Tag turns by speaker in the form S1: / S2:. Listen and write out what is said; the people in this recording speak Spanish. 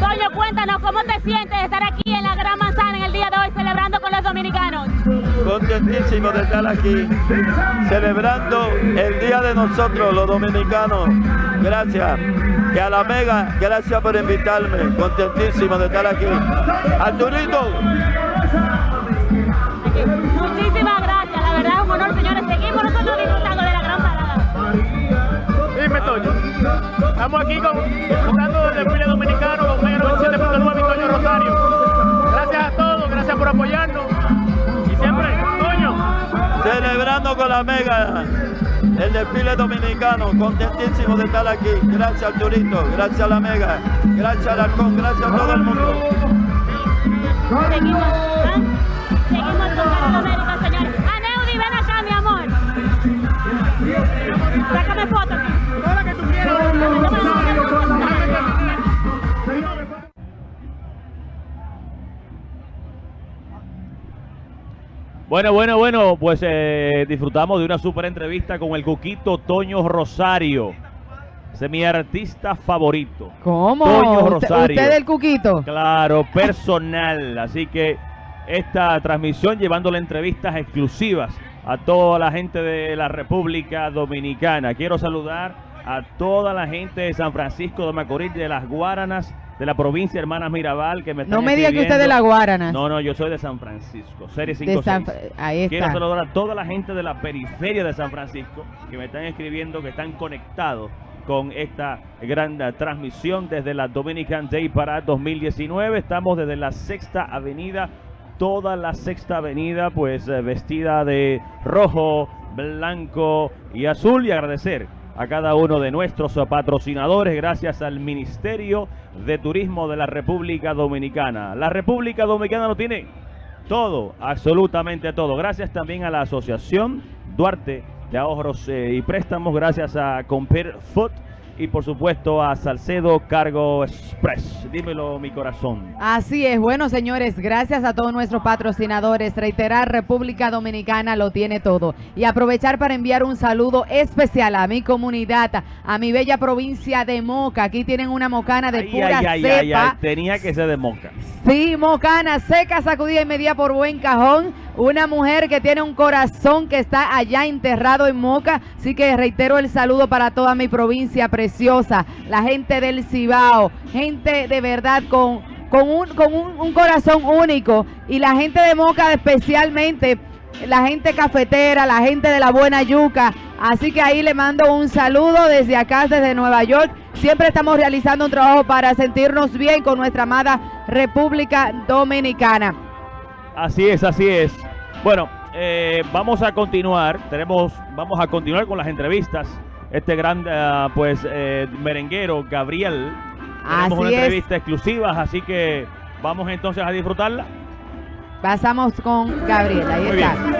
S1: Toño, cuéntanos cómo te sientes de estar aquí en la Gran Manzana en el día de hoy celebrando con los dominicanos.
S2: Contentísimo de estar aquí, celebrando el día de nosotros, los dominicanos. Gracias. Que a la Mega, gracias por invitarme. Contentísimo de estar aquí. Arturito.
S3: Estamos aquí con, disfrutando del desfile dominicano con Mega 97.9 y Toño Rosario. Gracias a todos, gracias por apoyarnos. Y siempre, Toño.
S2: Celebrando con la Mega el desfile dominicano. Contentísimo de estar aquí. Gracias Arturito, gracias a la Mega, gracias al Arcón, gracias a todo el mundo.
S1: Seguimos, ¿ah? Seguimos con América, señores. Aneudi, ven acá, mi amor. Sácame foto
S4: Bueno, bueno, bueno, pues eh, disfrutamos de una super entrevista con el Cuquito Toño Rosario. Ese es mi artista favorito.
S5: ¿Cómo?
S4: Toño
S5: ¿Usted-
S4: Rosario.
S5: ¿Usted el Cuquito?
S4: Claro, personal. Así que esta transmisión llevándole entrevistas exclusivas a toda la gente de la República Dominicana. Quiero saludar a toda la gente de San Francisco de Macorís, de las Guaranas, de la provincia Hermanas Mirabal, que me están
S5: No me diga que usted es de la Guarana.
S4: No, no, yo soy de San Francisco, serie
S5: De
S4: 56.
S5: San Ahí
S4: Quiero
S5: está.
S4: saludar a toda la gente de la periferia de San Francisco que me están escribiendo, que están conectados con esta gran transmisión desde la Dominican Day Parade 2019. Estamos desde la Sexta Avenida, toda la Sexta Avenida, pues eh, vestida de rojo, blanco y azul. Y agradecer a cada uno de nuestros patrocinadores, gracias al Ministerio de Turismo de la República Dominicana. La República Dominicana lo tiene todo, absolutamente todo. Gracias también a la Asociación Duarte de Ahorros eh, y Préstamos, gracias a Compare Foot y por supuesto a Salcedo Cargo Express. Dímelo, mi corazón.
S5: Así es, bueno señores, gracias a todos nuestros patrocinadores. Reiterar, República Dominicana lo tiene todo. Y aprovechar para enviar un saludo especial a mi comunidad, a mi bella provincia de Moca. Aquí tienen una mocana de
S4: Ay,
S5: pura
S4: ay, ay,
S5: cepa.
S4: ay, ay, tenía que ser de Moca.
S5: Sí, mocana, seca, sacudida y media por buen cajón. Una mujer que tiene un corazón que está allá enterrado en Moca. Así que reitero el saludo para toda mi provincia preciosa. La gente del Cibao. Gente de verdad con, con, un, con un, un corazón único. Y la gente de Moca especialmente. La gente cafetera, la gente de la buena yuca. Así que ahí le mando un saludo desde acá, desde Nueva York. Siempre estamos realizando un trabajo para sentirnos bien con nuestra amada República Dominicana.
S4: Así es, así es. Bueno, eh, vamos a continuar. Tenemos, vamos a continuar con las entrevistas. Este gran, eh, pues, eh, merenguero Gabriel. Tenemos
S5: Así
S4: una
S5: es.
S4: entrevista exclusiva, así que vamos entonces a disfrutarla.
S5: Pasamos con Gabriela. Ahí
S4: Muy
S5: está.
S4: bien.